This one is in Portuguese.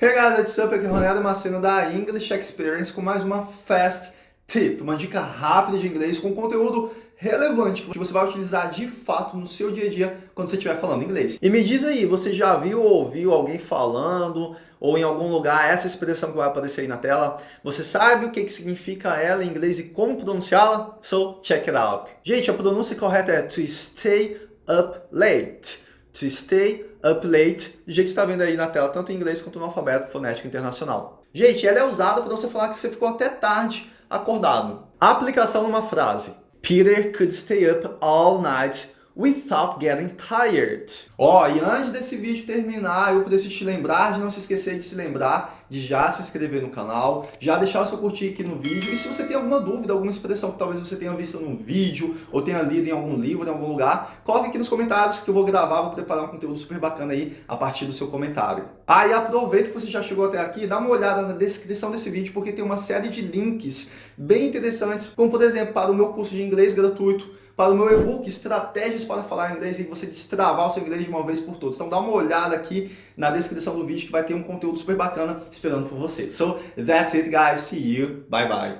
Hey guys, what's up? Aqui é Ronaldo Macena da English Experience com mais uma Fast Tip, uma dica rápida de inglês com conteúdo relevante que você vai utilizar de fato no seu dia a dia quando você estiver falando inglês. E me diz aí, você já viu ou ouviu alguém falando ou em algum lugar essa expressão que vai aparecer aí na tela? Você sabe o que, que significa ela em inglês e como pronunciá-la? So, check it out. Gente, a pronúncia correta é to stay up late. To stay up late, do jeito que está vendo aí na tela, tanto em inglês quanto no alfabeto fonético internacional. Gente, ela é usada para você falar que você ficou até tarde acordado. Aplicação numa frase. Peter could stay up all night without getting tired. Ó, oh, e antes desse vídeo terminar, eu preciso te lembrar de não se esquecer de se lembrar de já se inscrever no canal, já deixar o seu curtir aqui no vídeo, e se você tem alguma dúvida, alguma expressão que talvez você tenha visto num vídeo, ou tenha lido em algum livro, em algum lugar, coloque aqui nos comentários que eu vou gravar, vou preparar um conteúdo super bacana aí a partir do seu comentário. Ah, e aproveita que você já chegou até aqui, dá uma olhada na descrição desse vídeo, porque tem uma série de links bem interessantes, como por exemplo, para o meu curso de inglês gratuito, para o meu e-book Estratégias para Falar Inglês e você destravar o seu inglês de uma vez por todas. Então dá uma olhada aqui na descrição do vídeo que vai ter um conteúdo super bacana esperando por você. So that's it guys, see you, bye bye.